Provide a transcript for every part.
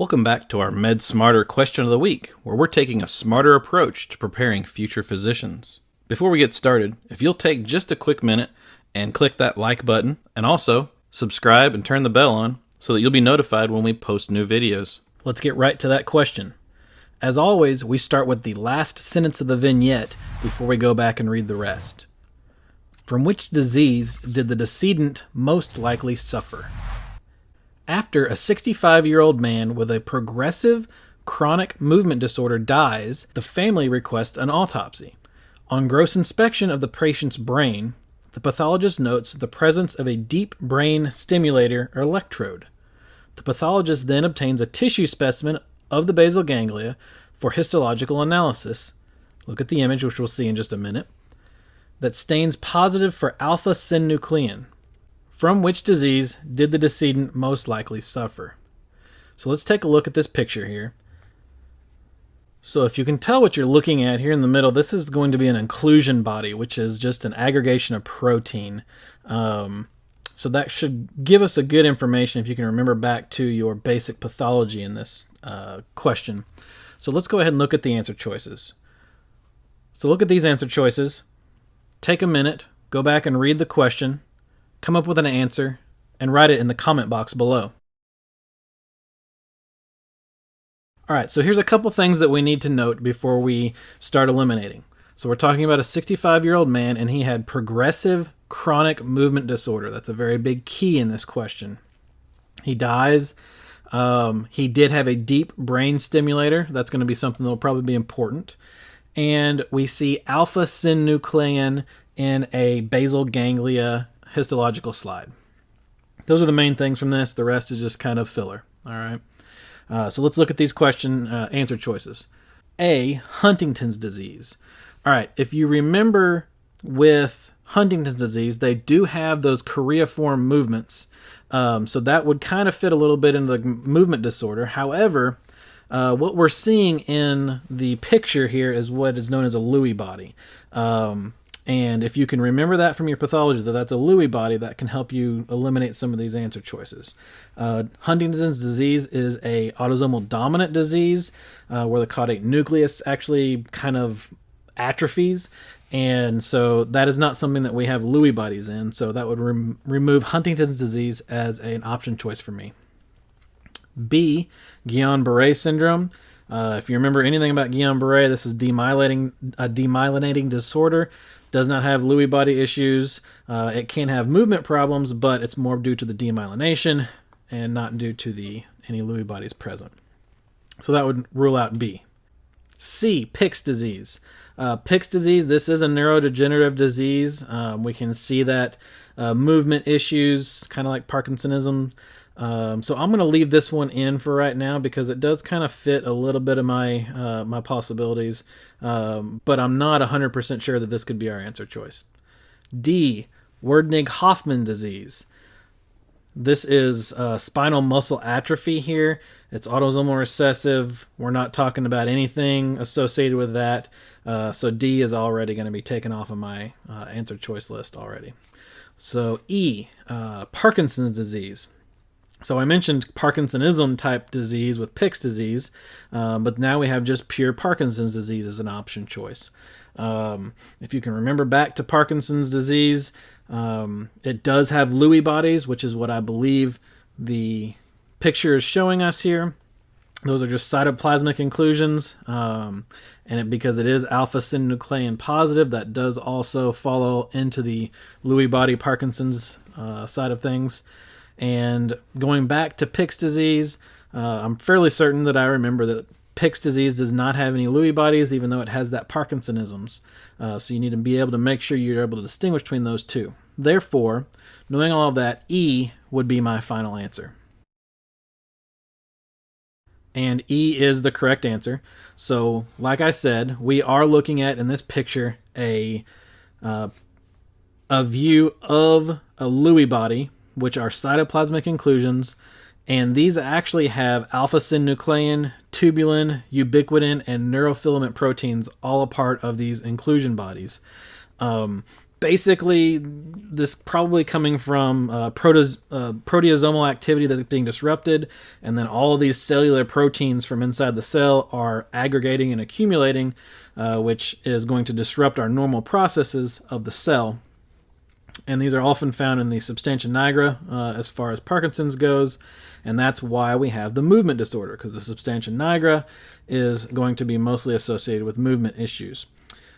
Welcome back to our Med Smarter question of the week, where we're taking a smarter approach to preparing future physicians. Before we get started, if you'll take just a quick minute and click that like button, and also subscribe and turn the bell on so that you'll be notified when we post new videos. Let's get right to that question. As always, we start with the last sentence of the vignette before we go back and read the rest. From which disease did the decedent most likely suffer? After a 65 year old man with a progressive chronic movement disorder dies, the family requests an autopsy. On gross inspection of the patient's brain, the pathologist notes the presence of a deep brain stimulator or electrode. The pathologist then obtains a tissue specimen of the basal ganglia for histological analysis. Look at the image, which we'll see in just a minute, that stains positive for alpha synuclein, from which disease did the decedent most likely suffer? So let's take a look at this picture here. So if you can tell what you're looking at here in the middle, this is going to be an inclusion body, which is just an aggregation of protein. Um, so that should give us a good information if you can remember back to your basic pathology in this uh, question. So let's go ahead and look at the answer choices. So look at these answer choices. Take a minute, go back and read the question, come up with an answer, and write it in the comment box below. All right, so here's a couple things that we need to note before we start eliminating. So we're talking about a 65 year old man, and he had progressive chronic movement disorder. That's a very big key in this question. He dies. Um, he did have a deep brain stimulator. That's going to be something that will probably be important. And we see alpha synuclein in a basal ganglia histological slide. Those are the main things from this. The rest is just kind of filler. All right. Uh, so let's look at these question uh, answer choices. A. Huntington's disease. All right. If you remember with Huntington's disease, they do have those choreiform movements. Um, so that would kind of fit a little bit into the movement disorder. However, uh, what we're seeing in the picture here is what is known as a Lewy body. Um, and if you can remember that from your pathology, that that's a Lewy body, that can help you eliminate some of these answer choices. Uh, Huntington's disease is a autosomal dominant disease uh, where the caudate nucleus actually kind of atrophies. And so that is not something that we have Lewy bodies in. So that would rem- remove Huntington's disease as an option choice for me. B, Guillain Barre syndrome. Uh, if you remember anything about Guillain Barre, this is demyelinating, a demyelinating disorder does not have Lewy body issues. Uh, it can have movement problems, but it's more due to the demyelination and not due to the any Lewy bodies present. So that would rule out B. C, Pick's disease. Uh, Pick's disease, this is a neurodegenerative disease. Um, we can see that uh, movement issues, kind of like Parkinsonism, um, so I'm going to leave this one in for right now because it does kind of fit a little bit of my uh, my possibilities, um, but I'm not 100% sure that this could be our answer choice. D. Werdnig-Hoffmann disease. This is uh, spinal muscle atrophy here. It's autosomal recessive. We're not talking about anything associated with that. Uh, so D is already going to be taken off of my uh, answer choice list already. So E, uh, Parkinson's disease. So I mentioned Parkinsonism type disease with Pick's disease, uh, but now we have just pure Parkinson's disease as an option choice. Um, if you can remember back to Parkinson's disease, um, it does have Lewy bodies, which is what I believe the picture is showing us here. Those are just cytoplasmic inclusions, um, and it, because it is alpha synuclein positive, that does also follow into the Lewy body Parkinson's uh, side of things. And going back to Pick's disease, uh, I'm fairly certain that I remember that Pick's disease does not have any Lewy bodies, even though it has that Parkinsonisms. Uh, so you need to be able to make sure you're able to distinguish between those two. Therefore, knowing all of that, E would be my final answer. And E is the correct answer. So, like I said, we are looking at in this picture a uh, a view of a Lewy body which are cytoplasmic inclusions, and these actually have alpha synuclein, tubulin, ubiquitin, and neurofilament proteins all a part of these inclusion bodies. Um, basically this probably coming from uh, proteas, uh, proteasomal activity that's being disrupted, and then all of these cellular proteins from inside the cell are aggregating and accumulating, uh, which is going to disrupt our normal processes of the cell. And these are often found in the substantia nigra uh, as far as Parkinson's goes, and that's why we have the movement disorder, because the substantia nigra is going to be mostly associated with movement issues.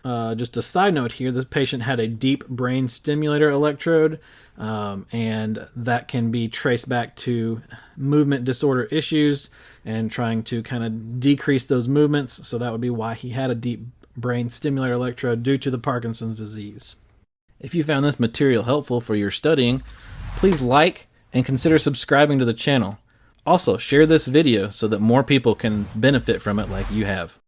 Uh, just a side note here this patient had a deep brain stimulator electrode, um, and that can be traced back to movement disorder issues and trying to kind of decrease those movements. So that would be why he had a deep brain stimulator electrode due to the Parkinson's disease. If you found this material helpful for your studying, please like and consider subscribing to the channel. Also, share this video so that more people can benefit from it like you have.